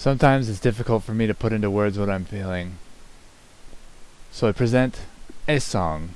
Sometimes it's difficult for me to put into words what I'm feeling. So I present a song.